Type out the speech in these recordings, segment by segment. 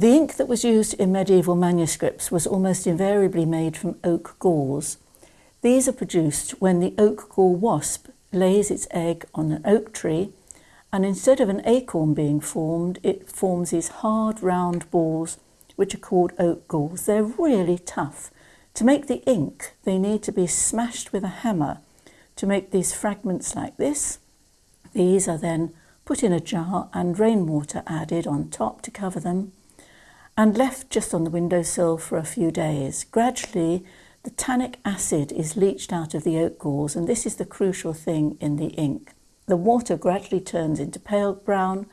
The ink that was used in medieval manuscripts was almost invariably made from oak galls. These are produced when the oak gall wasp lays its egg on an oak tree and instead of an acorn being formed, it forms these hard round balls which are called oak galls. They're really tough. To make the ink, they need to be smashed with a hammer to make these fragments like this. These are then put in a jar and rainwater added on top to cover them and left just on the windowsill for a few days. Gradually, the tannic acid is leached out of the oak galls and this is the crucial thing in the ink. The water gradually turns into pale brown,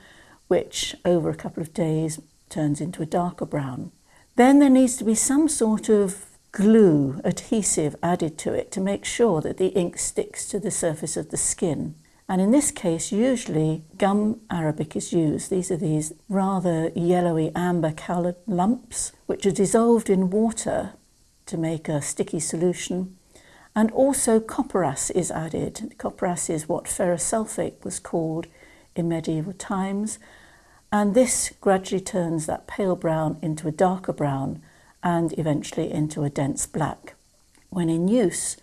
which over a couple of days turns into a darker brown. Then there needs to be some sort of glue, adhesive added to it to make sure that the ink sticks to the surface of the skin. And in this case, usually gum arabic is used. These are these rather yellowy amber coloured lumps, which are dissolved in water to make a sticky solution. And also copperas is added. Copperas is what ferrous sulfate was called in medieval times. And this gradually turns that pale brown into a darker brown and eventually into a dense black. When in use,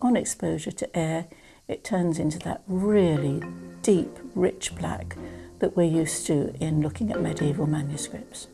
on exposure to air, it turns into that really deep, rich black that we're used to in looking at medieval manuscripts.